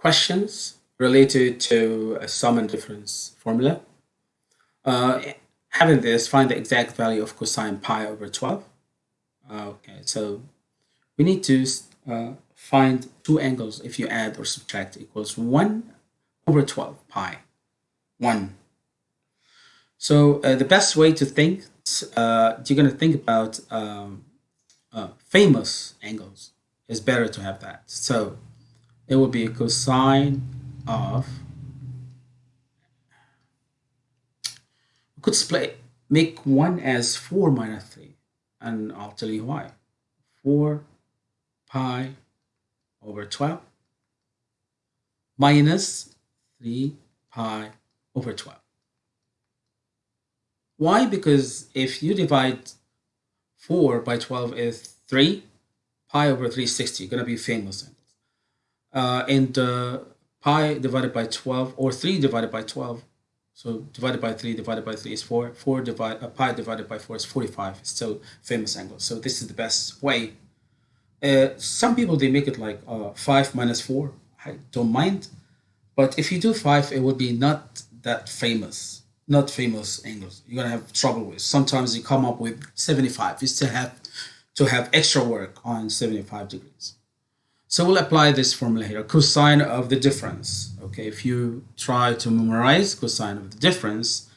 questions related to a sum and difference formula. Uh, having this, find the exact value of cosine pi over 12. Uh, okay, so we need to uh, find two angles if you add or subtract equals 1 over 12 pi. 1. So uh, the best way to think, uh, you're going to think about um, uh, famous angles. It's better to have that. So it would be a cosine of we could split make one as 4 minus 3 and I'll tell you why. 4 pi over 12 minus 3 pi over 12 why? Because if you divide 4 by 12 is 3 pi over 360 going to be famous uh, and uh, pi divided by 12 or 3 divided by 12 so divided by 3 divided by 3 is 4 4 divided uh, pi divided by 4 is 45 it's still famous angle. So this is the best way. Uh, some people they make it like uh, 5 minus 4 I don't mind. But if you do 5 it would be not that famous. Not famous angles. You're gonna have trouble with. Sometimes you come up with 75 you still have to have extra work on 75 degrees so we'll apply this formula here, cosine of the difference. Okay, if you try to memorize cosine of the difference,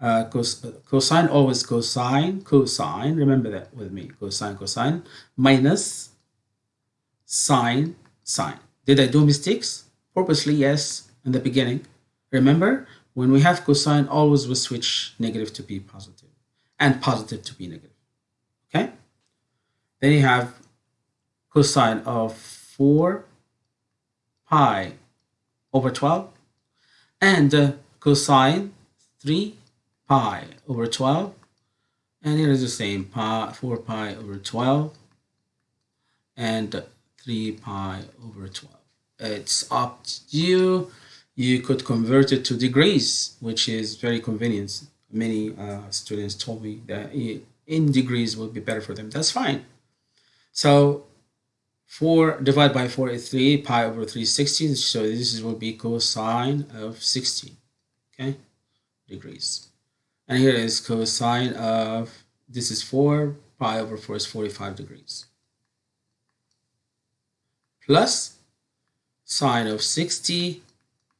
uh, cos cosine always cosine, cosine, remember that with me, cosine, cosine, minus sine, sine. Did I do mistakes? Purposely, yes, in the beginning. Remember, when we have cosine, always we switch negative to be positive and positive to be negative. Okay? Then you have cosine of 4 pi over 12 and uh, cosine 3 pi over 12 and here is the same pi 4 pi over 12 and 3 pi over 12 it's up to you. You could convert it to degrees which is very convenient. Many uh, students told me that in degrees would be better for them. That's fine. So 4 divided by 4 is 3 pi over 360 so this will be cosine of 60 okay? Degrees. And here is cosine of this is 4 pi over 4 is 45 degrees. Plus sine of 60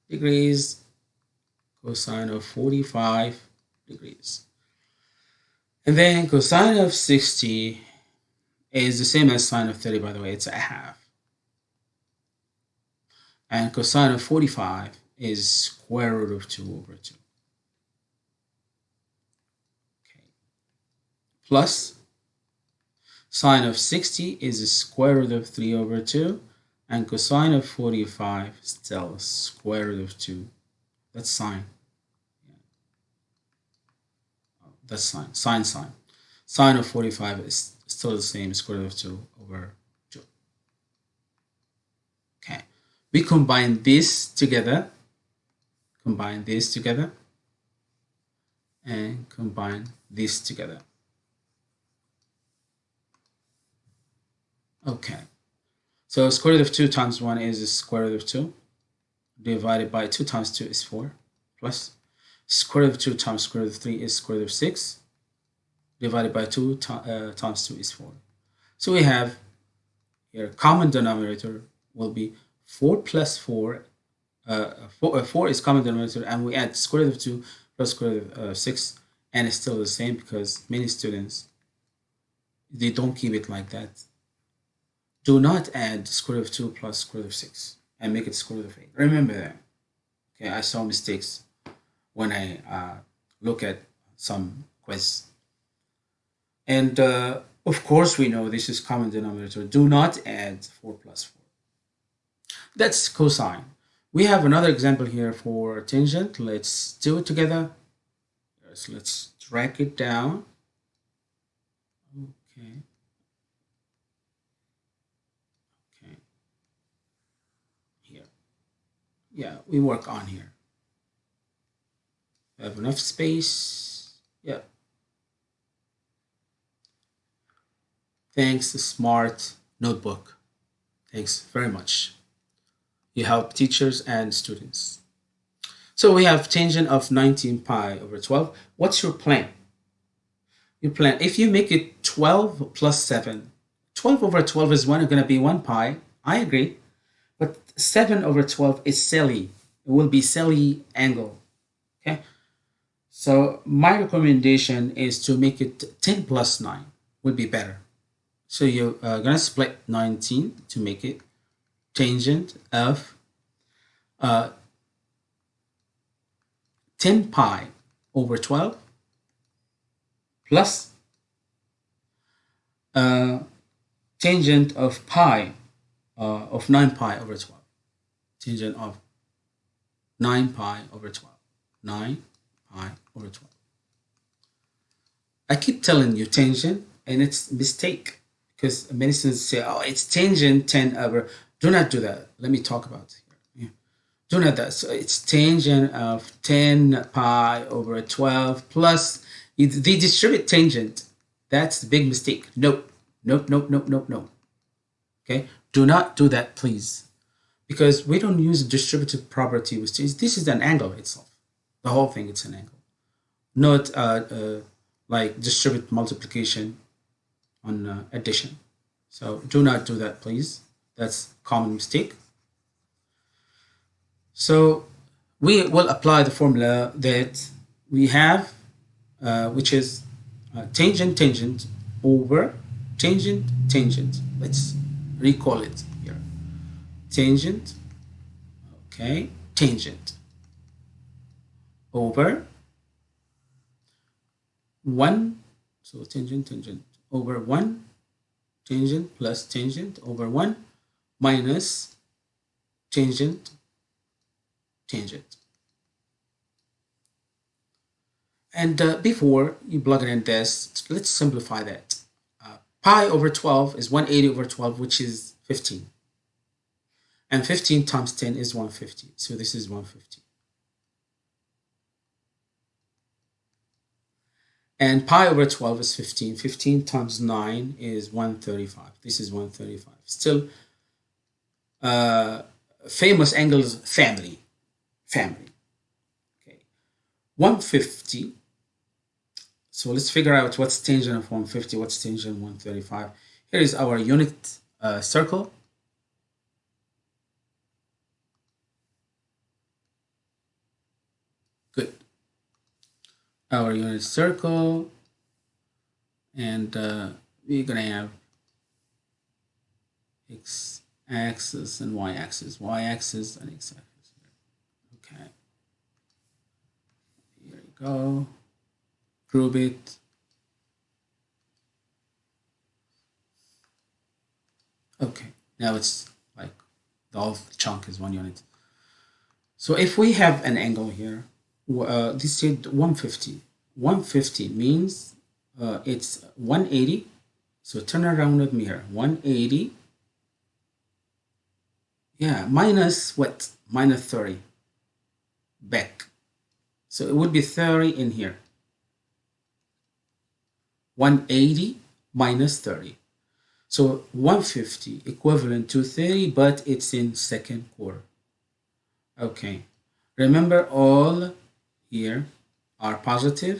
degrees cosine of 45 degrees. And then cosine of 60 is the same as sine of 30, by the way, it's a half. And cosine of 45 is square root of 2 over 2. Okay. Plus sine of 60 is square root of 3 over 2. And cosine of 45 still square root of 2. That's sine. Yeah. That's sine. Sine, sine. Sine of 45 is still the same, square root of 2 over 2. Okay, we combine this together, combine this together, and combine this together. Okay, so square root of 2 times 1 is square root of 2, divided by 2 times 2 is 4, plus square root of 2 times square root of 3 is square root of 6, divided by 2 uh, times 2 is 4. So we have here common denominator will be 4 plus 4. Uh, 4, uh, 4 is common denominator and we add square root of 2 plus square root of uh, 6 and it's still the same because many students they don't keep it like that. Do not add square root of 2 plus square root of 6 and make it square root of 8. Remember that. Okay, I saw mistakes when I uh, look at some quiz and uh, of course, we know this is common denominator. Do not add 4 plus 4. That's cosine. We have another example here for tangent. Let's do it together. Yes, let's drag it down. Okay. Okay. Here. Yeah, we work on here. We have enough space. Yeah. Thanks, Smart Notebook. Thanks very much. You help teachers and students. So we have tangent of 19 pi over 12. What's your plan? Your plan, if you make it 12 plus 7, 12 over 12 is one, going to be 1 pi. I agree. But 7 over 12 is silly. It will be silly angle. Okay. So my recommendation is to make it 10 plus 9 would be better. So you're uh, going to split 19 to make it tangent of uh, 10 pi over 12 plus uh, tangent of pi uh, of 9 pi over 12 tangent of 9 pi over 12 9 pi over 12 I keep telling you tangent and it's mistake because many students say oh it's tangent 10 over. Do not do that. Let me talk about it. Do not that. So it's tangent of 10 pi over 12 plus they distribute tangent. That's the big mistake. Nope. Nope nope nope nope nope. Okay? Do not do that please. Because we don't use distributive property with this this is an angle itself. The whole thing it's an angle. Not uh, uh, like distribute multiplication on uh, addition. So do not do that please. That's common mistake. So we will apply the formula that we have uh, which is uh, tangent tangent over tangent tangent. Let's recall it here. Tangent okay tangent over 1 so tangent tangent over 1 tangent plus tangent over 1 minus tangent tangent and uh, before you plug it in this let's simplify that pi over 12 is 180 over 12, which is 15. And 15 times 10 is 150. So this is 150. And pi over 12 is 15. 15 times 9 is 135. This is 135. Still, uh, famous angles family. Family. Okay. 150 so let's figure out what's tangent of 150, what's tangent 135. Here is our unit uh, circle. Our unit circle. And uh, we're to have x axis and y axis, y axis and x axis. Okay. Here we go group it okay now it's like the whole chunk is one unit so if we have an angle here uh, this is 150 150 means uh, it's 180 so turn around with me here. 180 yeah minus what? Minus 30 back. So it would be 30 in here. 180 minus 30. So 150 equivalent to 30, but it's in second quarter. Okay. Remember all here are positive.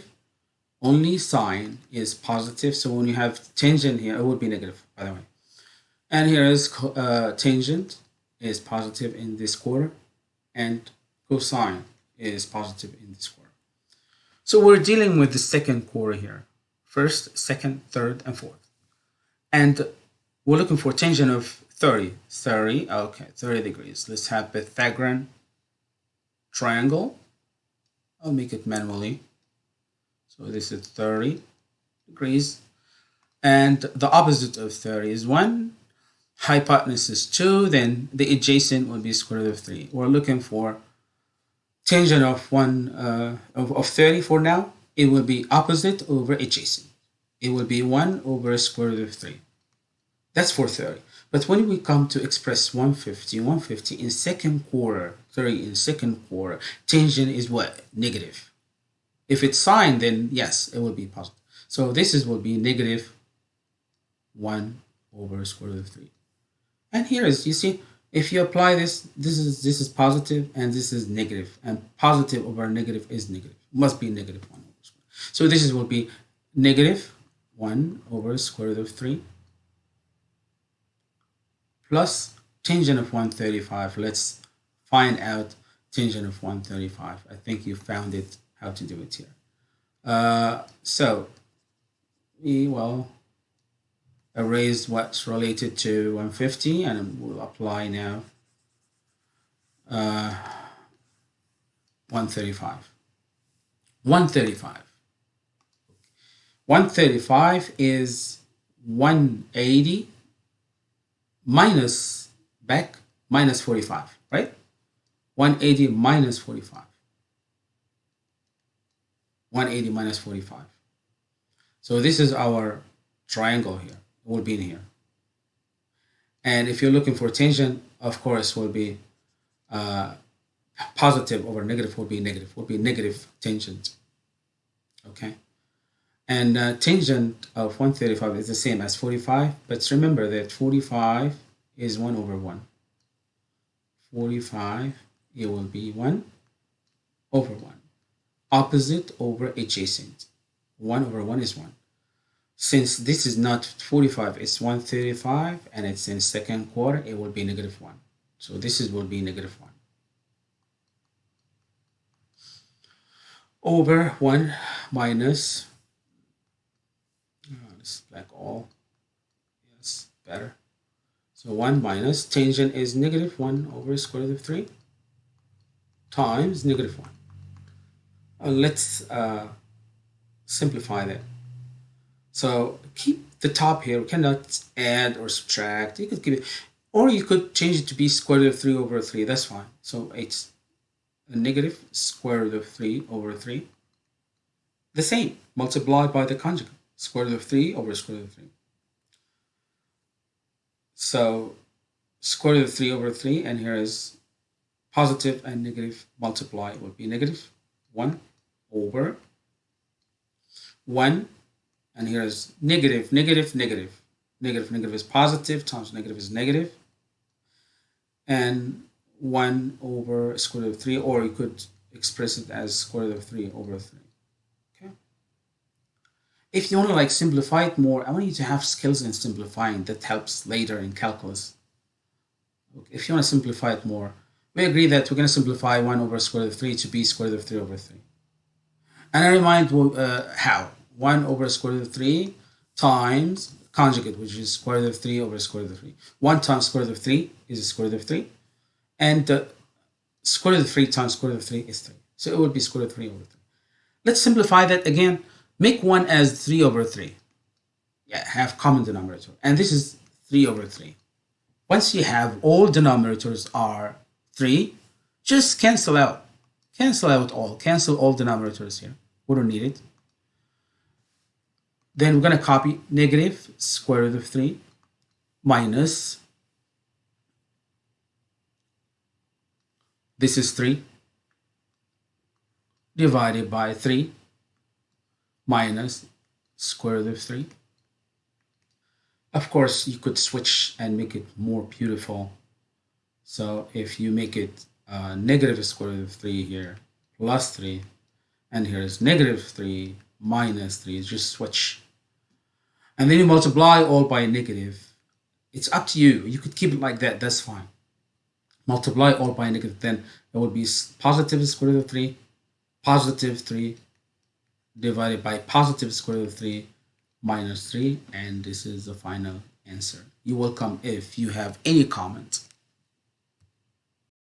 Only sign is positive. So when you have tangent here, it would be negative, by the way. And here is uh, tangent is positive in this quarter and cosine is positive in this quarter. So we're dealing with the second quarter here first, second, third, and fourth. And we're looking for tangent of 30. 30, okay, 30 degrees. Let's have Pythagorean triangle. I'll make it manually. So this is 30 degrees. And the opposite of 30 is 1. Hypotenuse is 2. Then the adjacent would be square root of 3. We're looking for tangent of 1 uh, of, of 30 for now it will be opposite over adjacent. It will be 1 over square root of 3. That's for 30. But when we come to express 150, 150 in second quarter, 30 in second quarter, tangent is what? Negative. If it's sine, then yes, it will be positive. So this is will be negative 1 over square root of 3. And here is, you see, If you apply this, this is this is positive and this is negative, and positive over negative is negative. Must be negative one over square. So this is will be negative one over square root of three plus tangent of 135. Let's find out tangent of 135. I think you found it how to do it here. Uh, so we will erase what's related to 150 and we'll apply now uh, 135. 135. 135 is 180 minus back minus 45, right? 180 minus 45. 180 minus 45. So this is our triangle here, it will be in here. And if you're looking for tangent, of course, will be uh, positive over negative will be negative, will be negative tangent. Okay. And uh, tangent of 135 is the same as 45, but remember that 45 is 1 over 1. 45, it will be 1 over 1 opposite over adjacent. 1 over 1 is 1. Since this is not 45, it's 135, and it's in second quarter, it will be negative 1. So this is will be negative 1. Over 1 minus, this like all, yes, better. So 1 minus, tangent is negative 1 over square root of 3 times negative 1. Uh, let's uh, simplify that. So keep the top here. We cannot add or subtract. You could keep it, or you could change it to be square root of 3 over 3. That's fine. So it's a negative square root of 3 over 3. The same, multiplied by the conjugate, square root of 3 over square root of 3. So square root of 3 over 3, and here is positive and negative multiply would be negative 1 over 1 and here is negative negative negative. Negative negative is positive times negative is negative. And 1 over square root of 3 or you could express it as square root of 3 over 3 okay if you want to like simplify it more I want you to have skills in simplifying that helps later in calculus if you want to simplify it more we agree that we're going to simplify 1 over square root of 3 to be square root of 3 over 3 and I remind uh, how 1 over square root of 3 times conjugate which is square root of 3 over square root of 3 1 times square root of 3 is square root of 3 and uh, square root of 3 times square root of 3 is 3 so it would be square root of 3 over 3 let's simplify that again make 1 as 3 over 3 yeah have common denominator and this is 3 over 3 once you have all denominators are 3 just cancel out. Cancel out all. Cancel all denominators here. We don't need it. Then we're going to copy negative square root of 3 minus, this is 3, divided by 3 minus square root of 3. Of course, you could switch and make it more beautiful. So if you make it uh, negative square root of 3 here, plus 3, and here is negative 3 minus 3 just switch. And then you multiply all by a negative. It's up to you. You could keep it like that. That's fine. Multiply all by negative then it will be positive square root of 3 positive 3 divided by positive square root of 3 minus 3 and this is the final answer. You're welcome if you have any comments